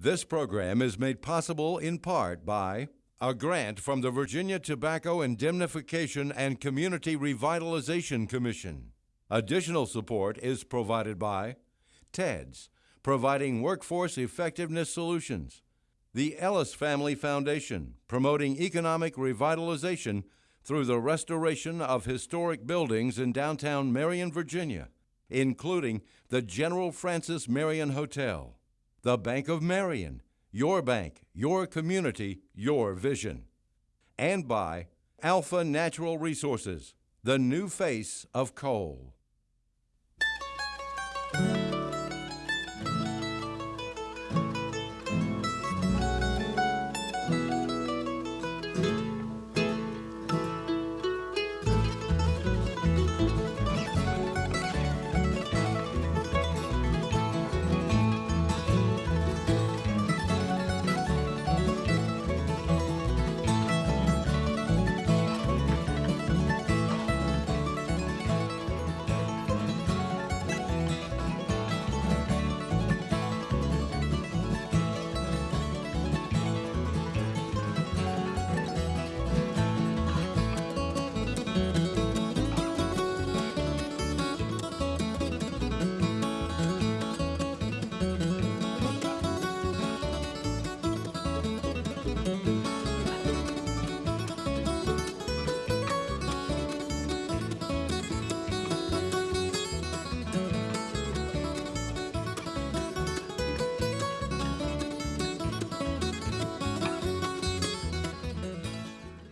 This program is made possible in part by a grant from the Virginia Tobacco Indemnification and Community Revitalization Commission. Additional support is provided by TEDS, providing workforce effectiveness solutions, the Ellis Family Foundation, promoting economic revitalization through the restoration of historic buildings in downtown Marion, Virginia, including the General Francis Marion Hotel, the Bank of Marion, your bank, your community, your vision, and by Alpha Natural Resources, the new face of coal.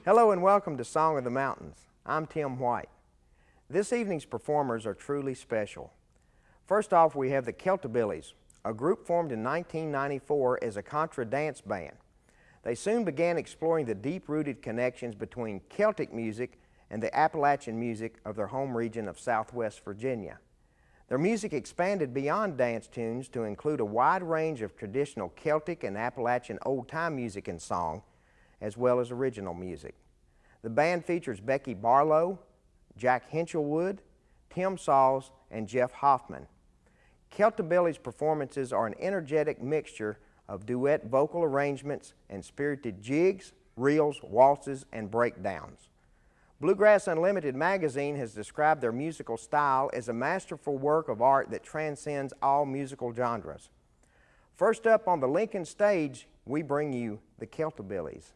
Hello and welcome to Song of the Mountains. I'm Tim White. This evening's performers are truly special. First off, we have the Celtibillies, a group formed in 1994 as a contra dance band. They soon began exploring the deep-rooted connections between Celtic music and the Appalachian music of their home region of southwest Virginia. Their music expanded beyond dance tunes to include a wide range of traditional Celtic and Appalachian old-time music and song, as well as original music. The band features Becky Barlow, Jack Hinshelwood, Tim Saws, and Jeff Hoffman. Celtibilly's performances are an energetic mixture of duet vocal arrangements and spirited jigs, reels, waltzes, and breakdowns. Bluegrass Unlimited magazine has described their musical style as a masterful work of art that transcends all musical genres. First up on the Lincoln stage, we bring you the Celtibillies.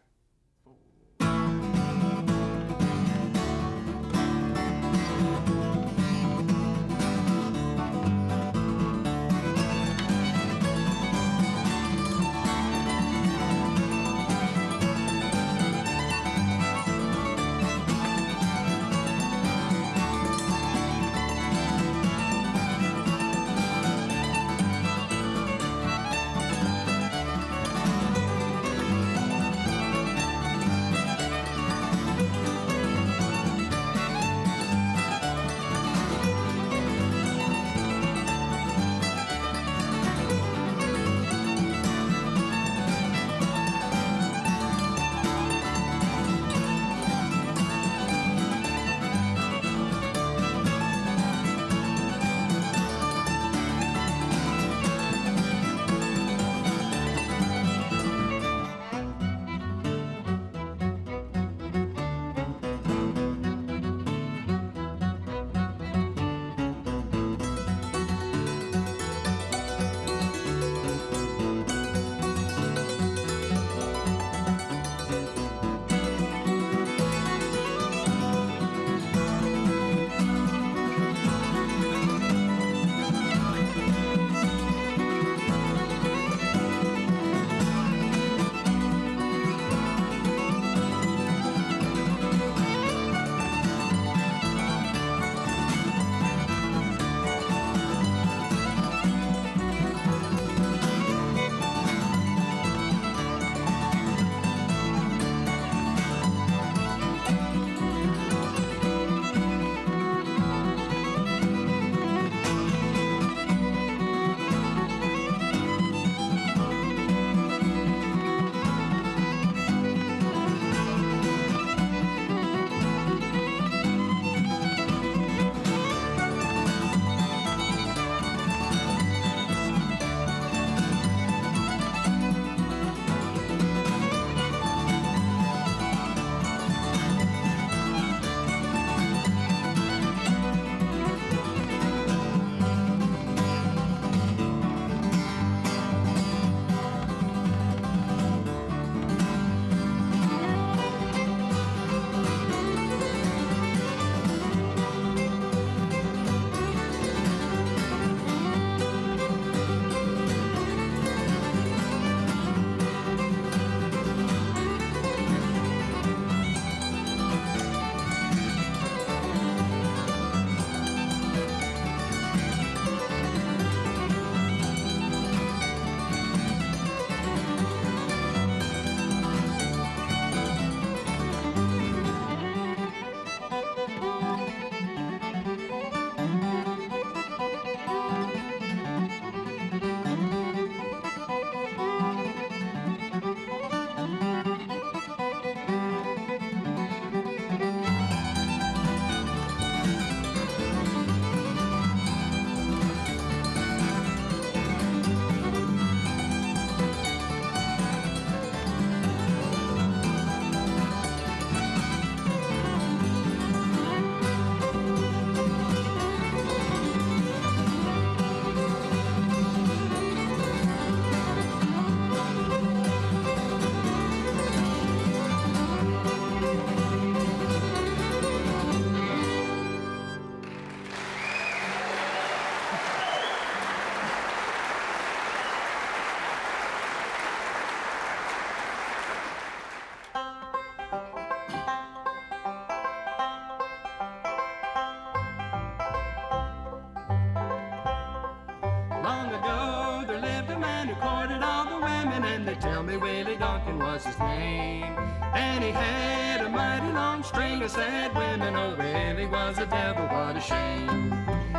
Was his name. And he had a mighty long string of sad women. Oh, Willie was a devil, what a shame.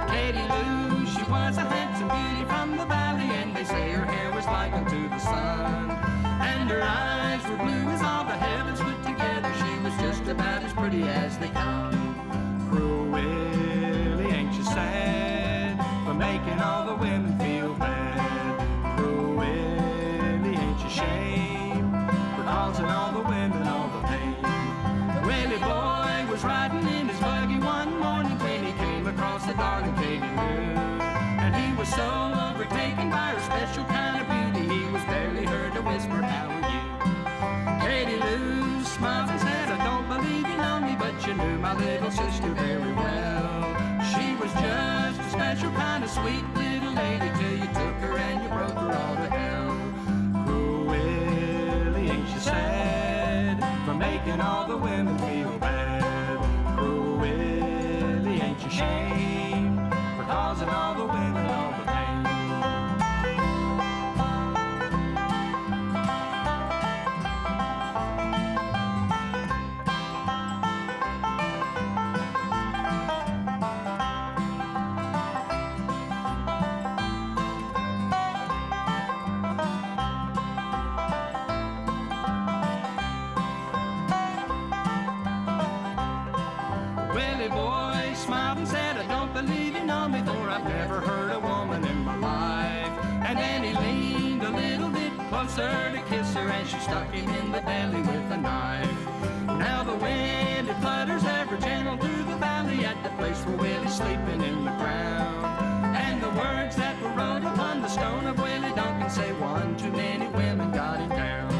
Katie Lou, she was a handsome beauty from the valley, and they say her hair was like unto the sun. And her eyes were blue as all the heavens put together. She was just about as pretty as they come. Cruel Willie, ain't you sad for making all the women was riding in his buggy one morning when he came across the darling Katie Lou. And he was so overtaken by her special kind of beauty, he was barely heard to whisper, How are you? Katie Lou smiled and said, I don't believe you know me, but you knew my little sister very well. She was just a special kind of sweet little lady till you took her and you broke her all to hell. Willie, ain't you sad for making all the women feel bad? Willie, smiled and said, I don't believe you know me, for I've never heard a woman in my life. And then he leaned a little bit closer to kiss her, and she stuck him in the belly with a knife. Now the wind it flutters ever gentle through the valley at the place where Willie's sleeping in the ground. And the words that were wrote upon the stone of Willie Duncan say one too many women got it down.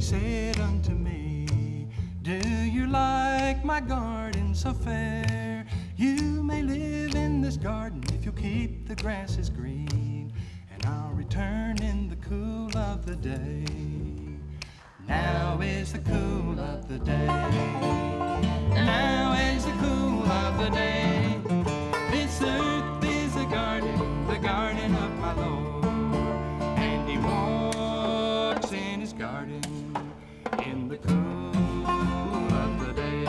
Said unto me, Do you like my garden so fair? You may live in this garden if you keep the grasses green, and I'll return in the cool of the day. Now is the cool of the day. Now is the cool of the day. This earth the cool of the day.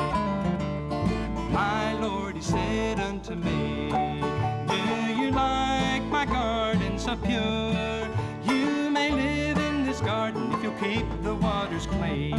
My Lord, he said unto me, Do you like my garden so pure? You may live in this garden if you'll keep the waters clean,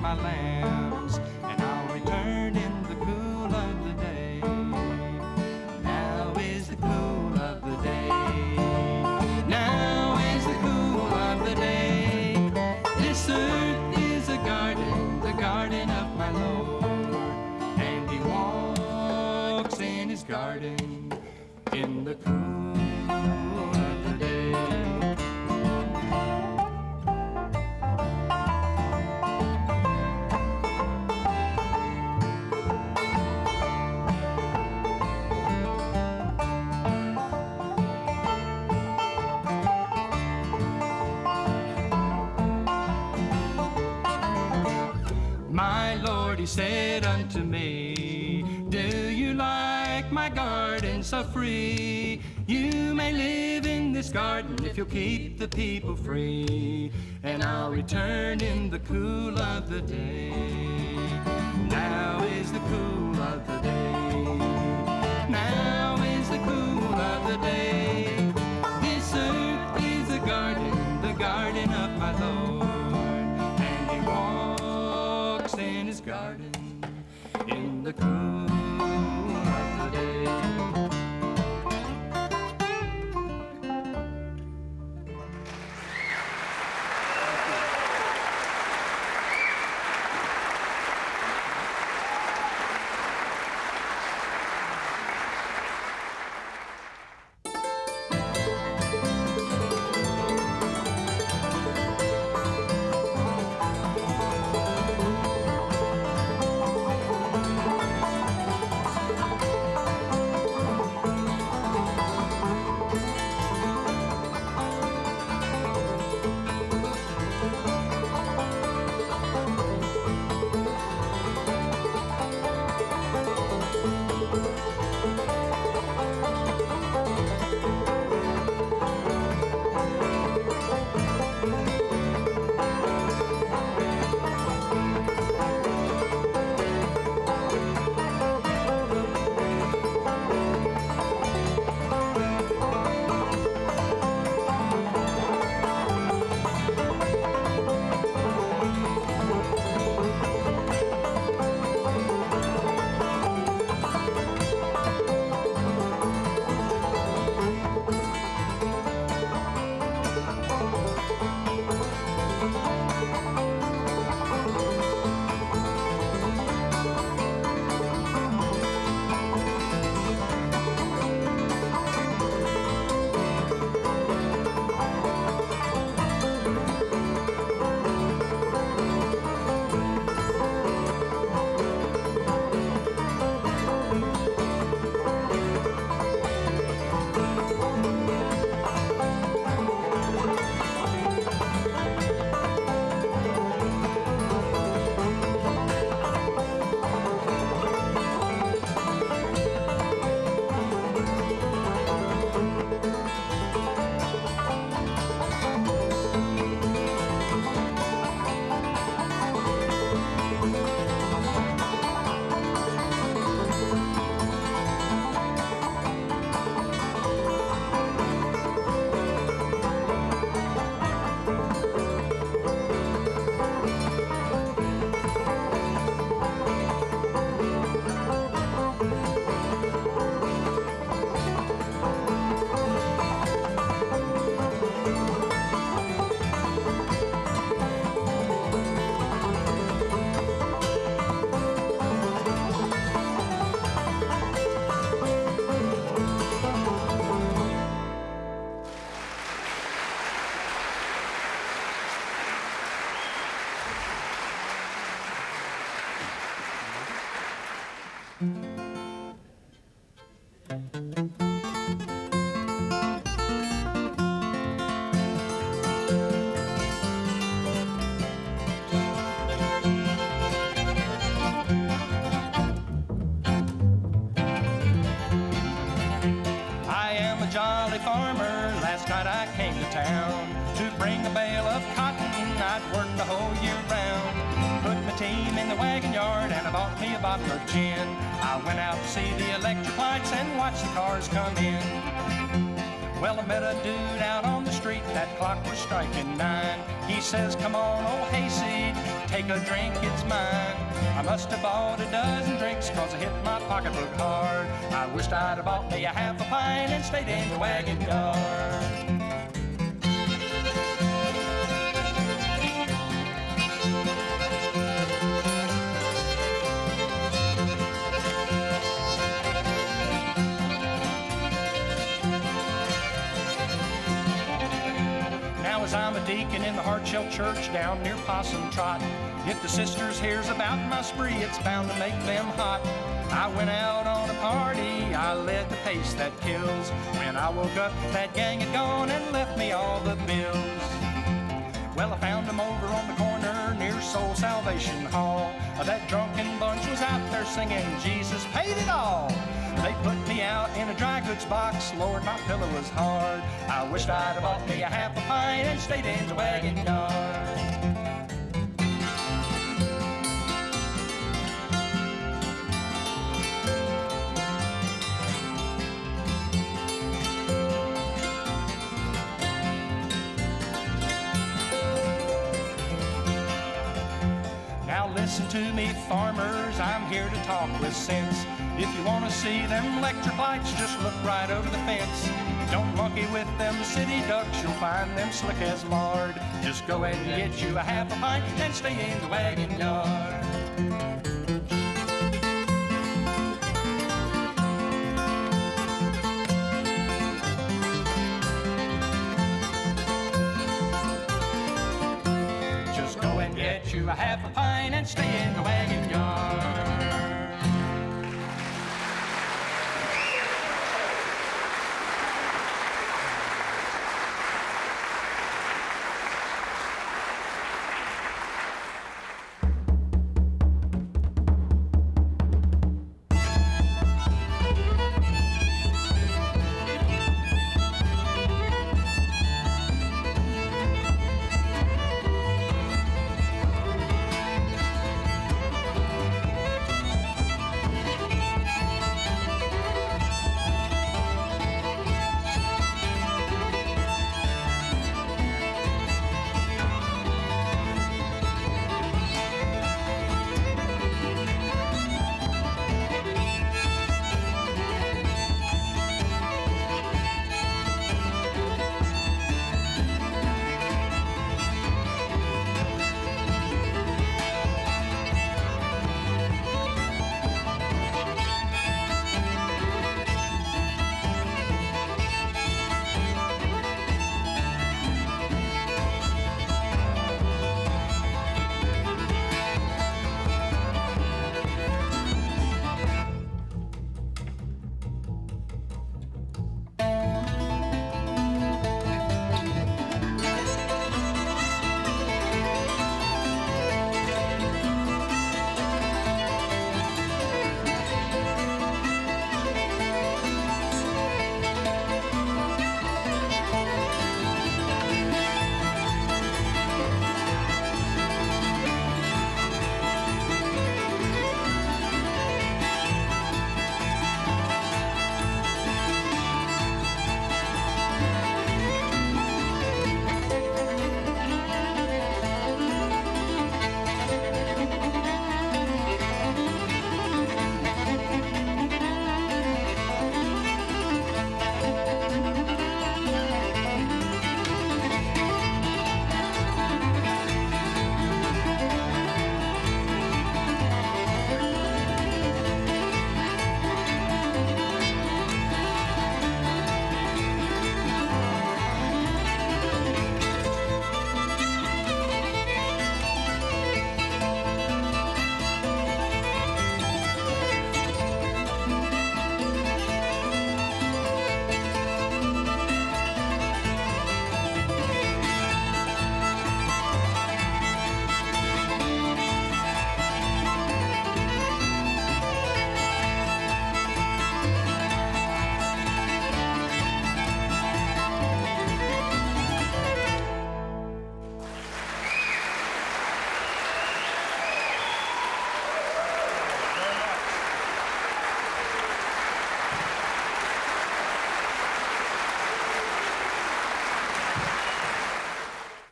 my lambs, and I'll return in the cool of the day. Now is the cool of the day. Now is the cool of the day. This earth is a garden, the garden of my Lord, and he walks in his garden in the cool he said unto me, Do you like my garden so free? You may live in this garden if you'll keep the people free, and I'll return in the cool of the day. Now is the cool of the day. Now is the cool of the day. This earth is a garden, the garden of my Lord, garden in the cool says, Come on, oh, old hayseed, take a drink, it's mine. I must have bought a dozen drinks, cause I hit my pocketbook hard. I wished I'd have bought me a half a pint and stayed in the wagon yard. Hardshell Church down near Possum Trot, if the sisters hears about my spree, it's bound to make them hot. I went out on a party, I led the pace that kills. When I woke up, that gang had gone and left me all the bills. Well, I found them over on the corner near Soul Salvation Hall. That drunken bunch was out there singing, Jesus paid it all. They put me out in a dry goods box, Lord, my pillow was hard. I wished I'd have bought me a half a pint and stayed in the wagon yard. Now listen to me, farmers, I'm here to talk with sense. If you want to see them electric lights, just look right over the fence. Don't monkey with them city ducks, you'll find them slick as lard. Just go ahead and get you a half a pint and stay in the wagon yard.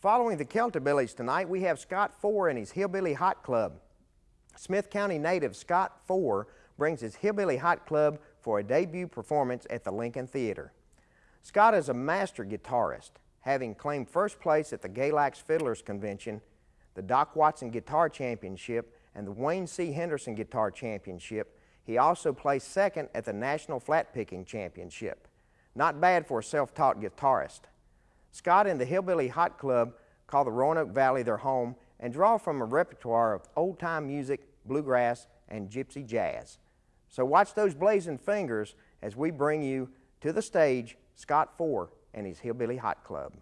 Following the Celtibillies tonight, we have Scott Fore and his Hillbilly Hot Club. Smith County native Scott Fore brings his Hillbilly Hot Club for a debut performance at the Lincoln Theater. Scott is a master guitarist, having claimed first place at the Galax Fiddlers Convention, the Doc Watson Guitar Championship, and the Wayne C. Henderson Guitar Championship. He also placed second at the National Flat Picking Championship. Not bad for a self-taught guitarist. Scott and the Hillbilly Hot Club call the Roanoke Valley their home and draw from a repertoire of old-time music, bluegrass, and gypsy jazz. So watch those blazing fingers as we bring you to the stage Scott Fore and his Hillbilly Hot Club.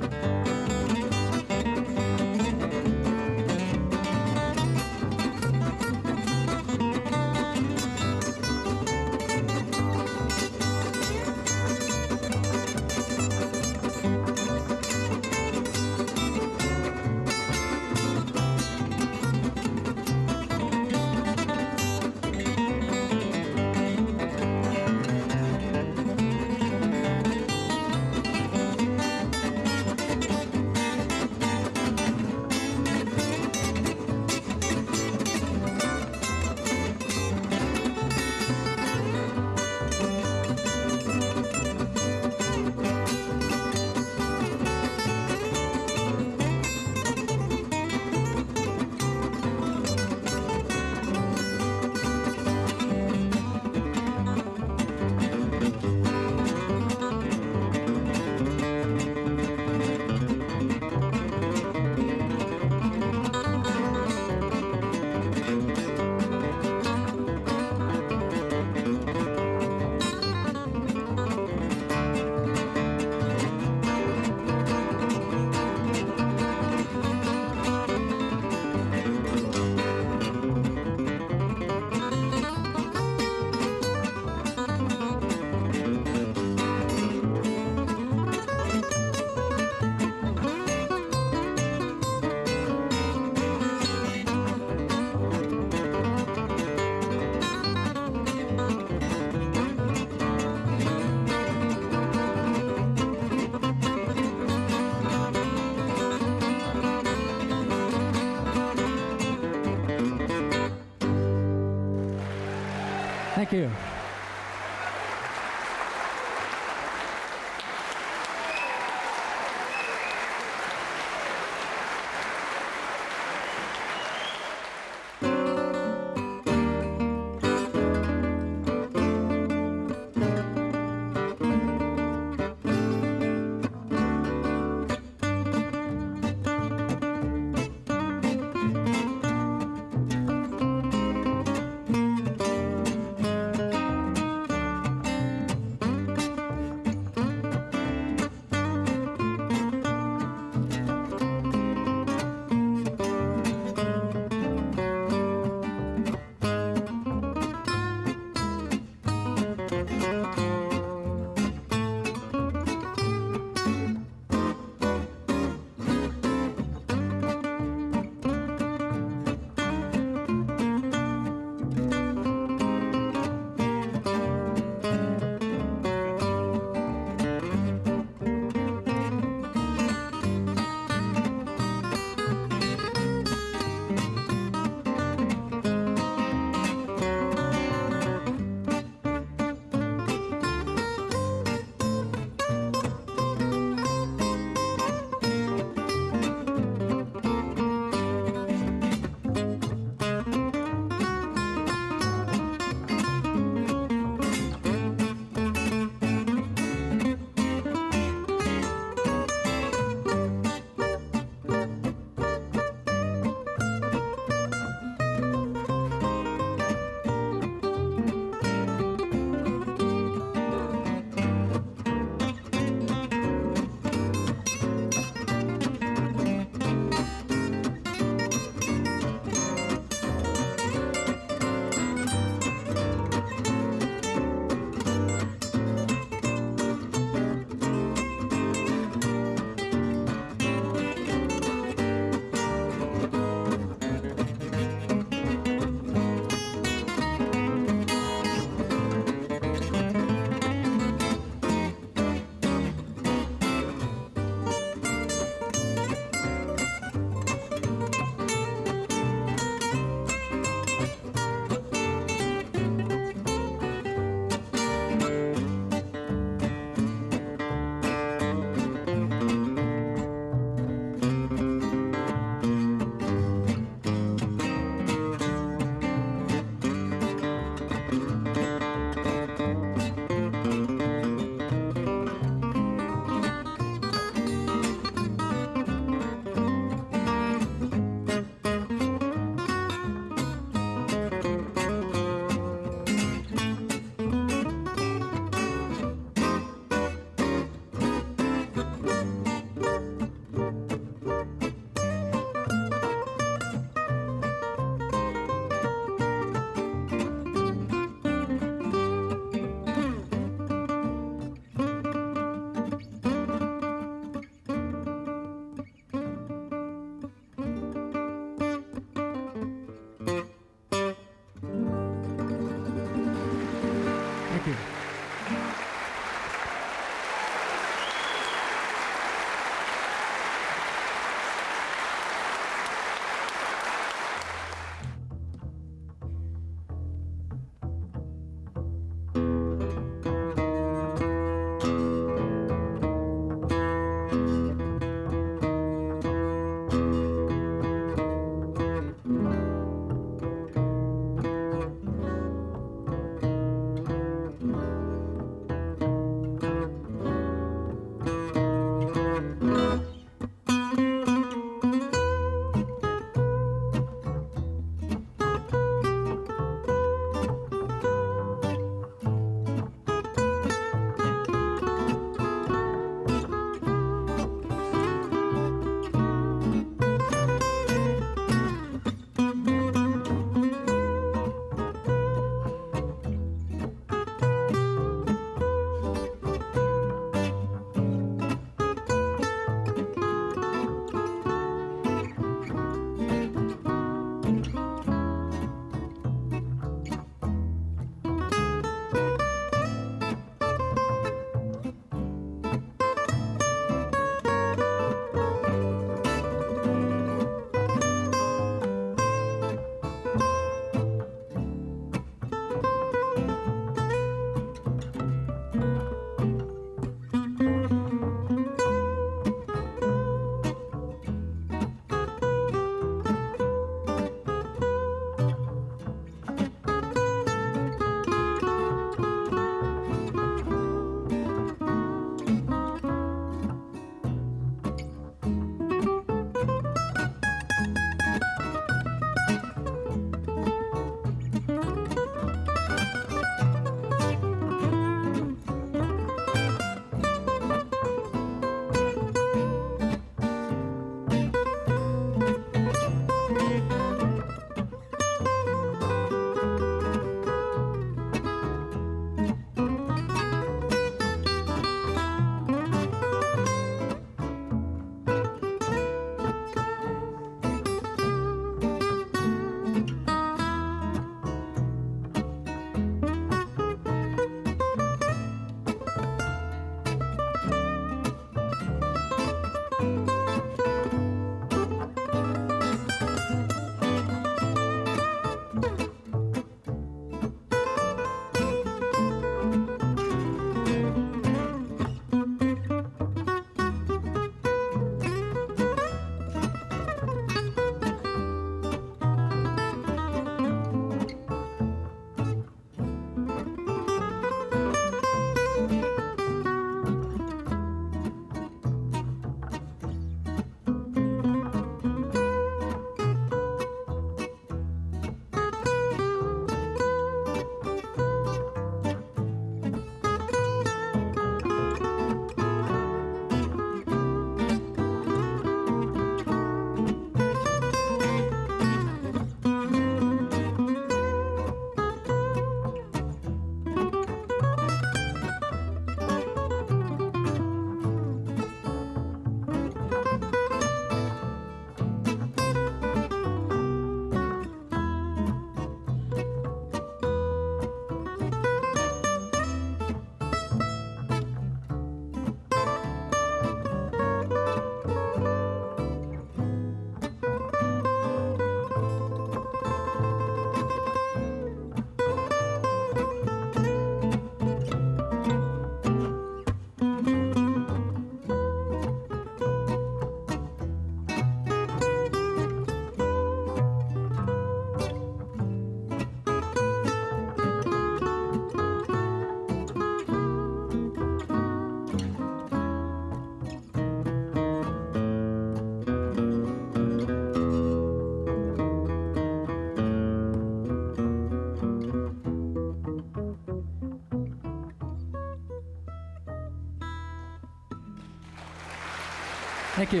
Thank you.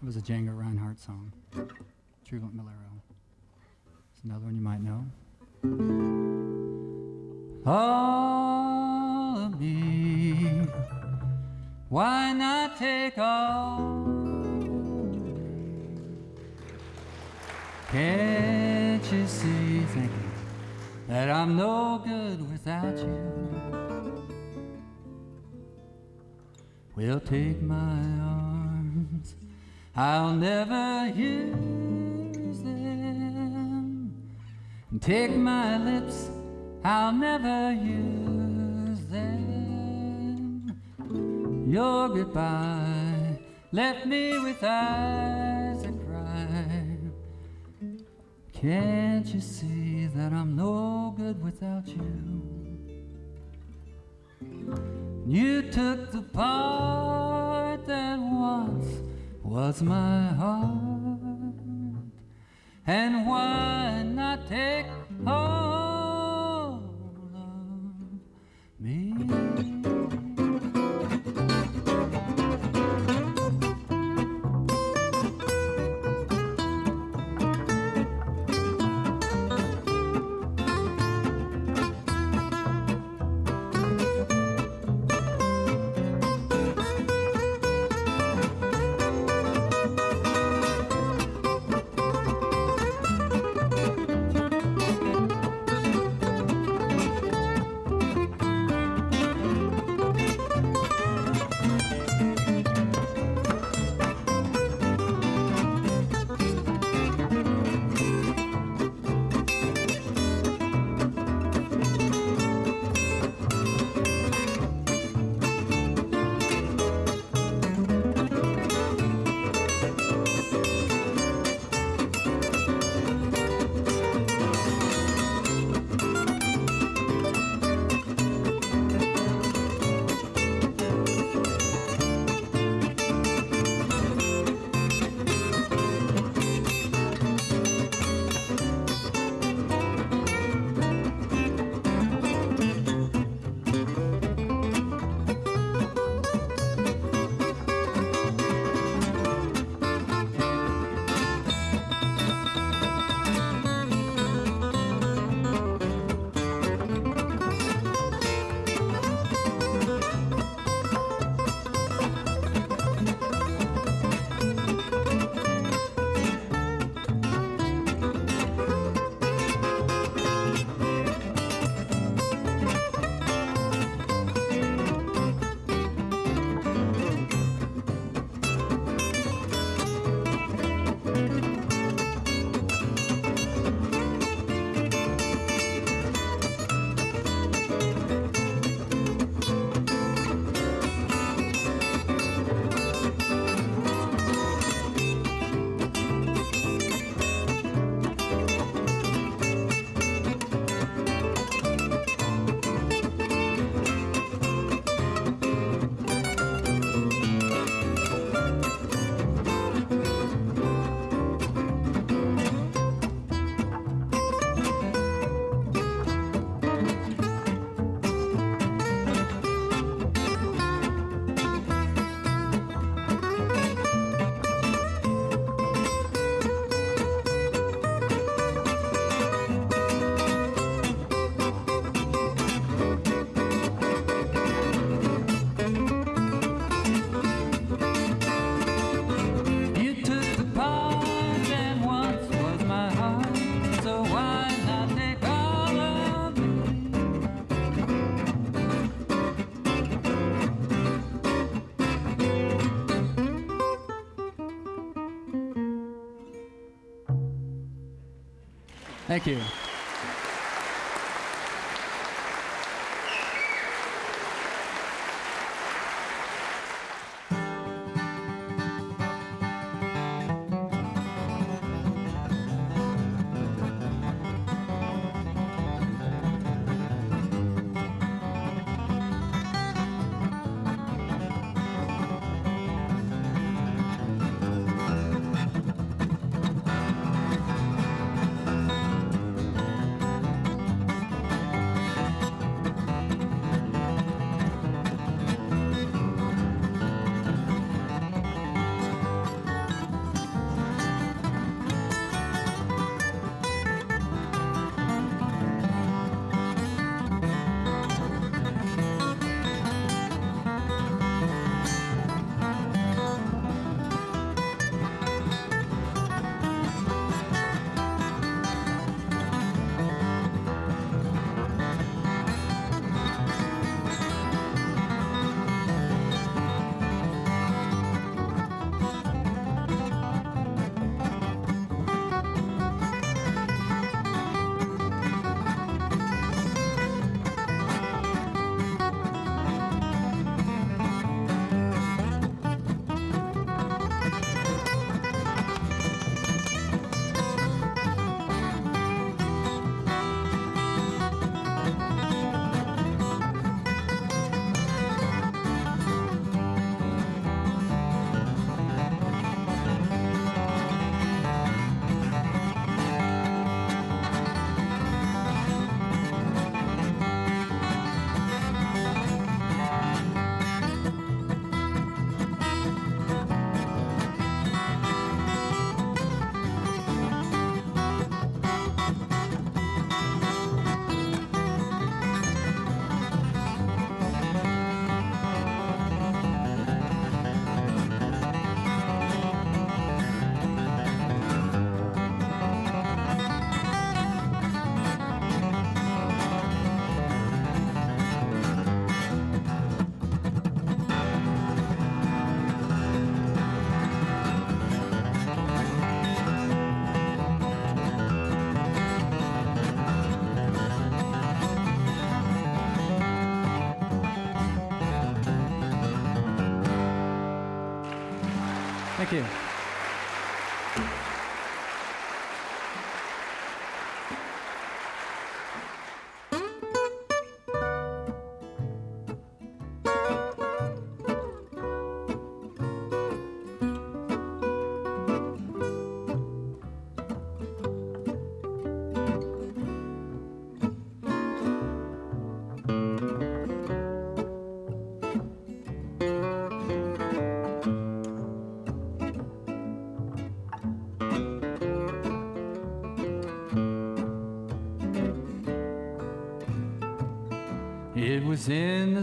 It was a Django Reinhardt song, Troublant Bolero. It's another one you might know. Well, take my arms, I'll never use them. Take my lips, I'll never use them. Your goodbye left me with eyes that cry. Can't you see that I'm no good without you? You took the part that once was my heart. And why not take all of me?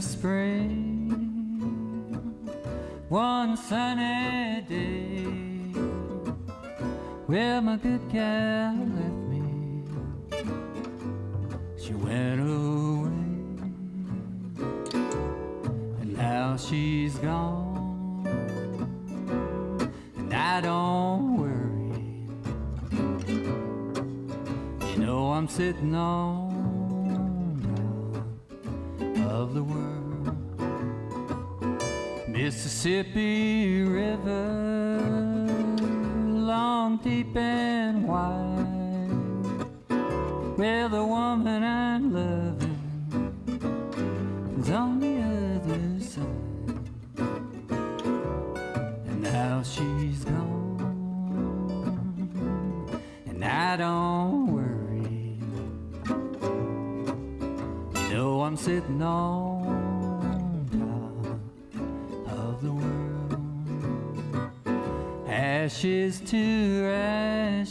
spring. One sunny day Where my good gal. with the woman I'm loving is on the other side. And now she's gone, and I don't worry. You know I'm sitting on top of the world, ashes to ashes.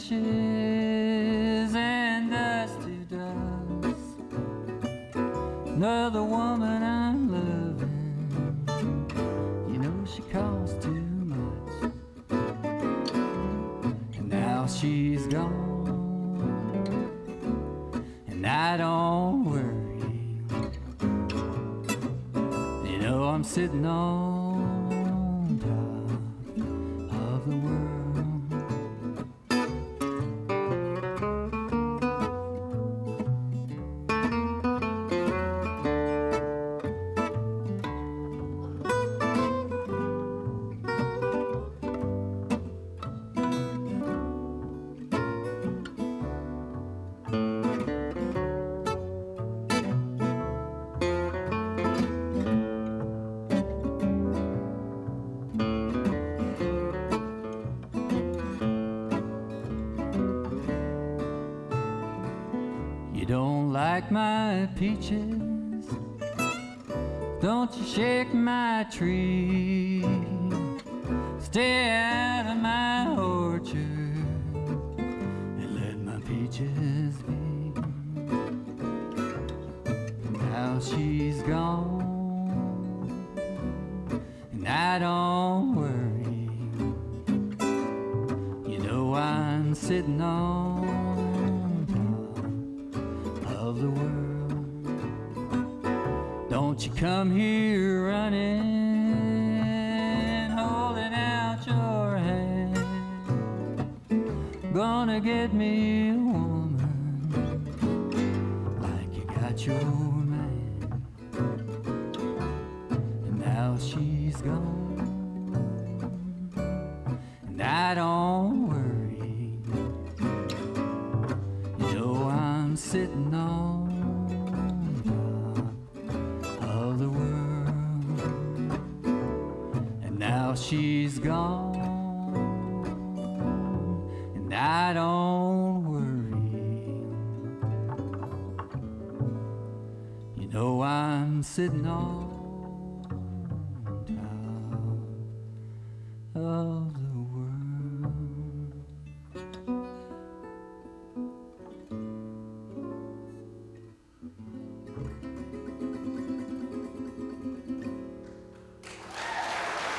No. imagine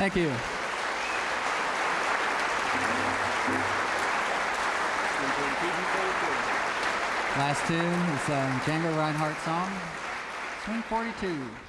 Thank you. Last tune is um, Django Reinhardt song, Swing 42.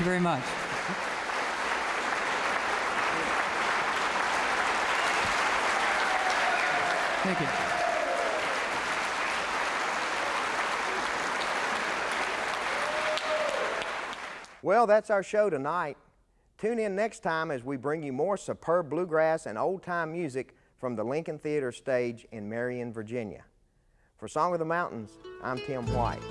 You very much. Thank you. Well, that's our show tonight. Tune in next time as we bring you more superb bluegrass and old time music from the Lincoln Theater stage in Marion, Virginia. For Song of the Mountains, I'm Tim White.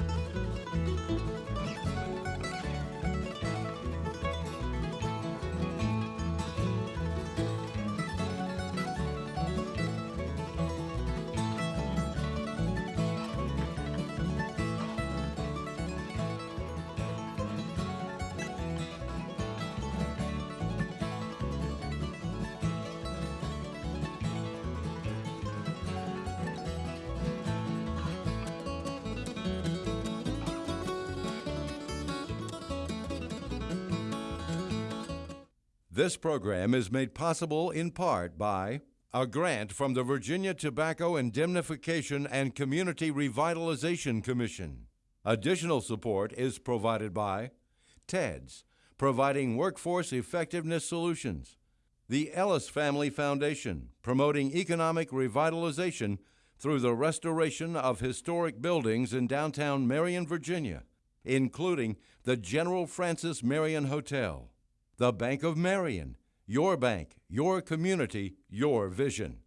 This program is made possible in part by a grant from the Virginia Tobacco Indemnification and Community Revitalization Commission. Additional support is provided by TEDS, providing workforce effectiveness solutions, the Ellis Family Foundation, promoting economic revitalization through the restoration of historic buildings in downtown Marion, Virginia, including the General Francis Marion Hotel. The Bank of Marion, your bank, your community, your vision.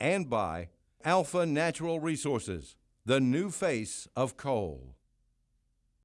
And by Alpha Natural Resources, the new face of coal.